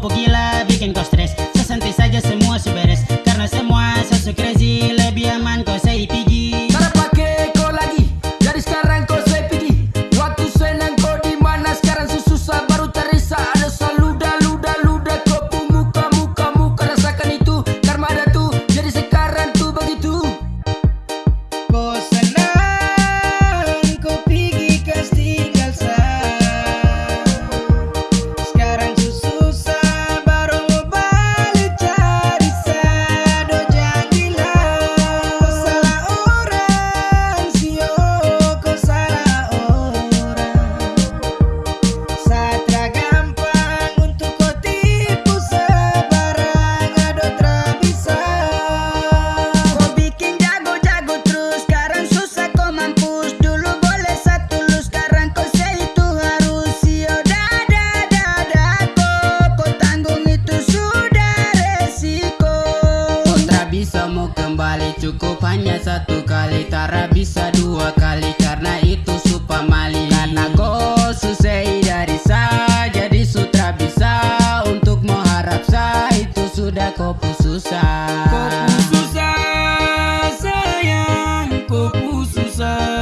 apa gila satu kali Tara bisa dua kali Karena itu supa mali Karena gol susai dari sa Jadi sutra bisa. Untuk mengharap sa Itu sudah kau susah. Kau susah sayang kau susah.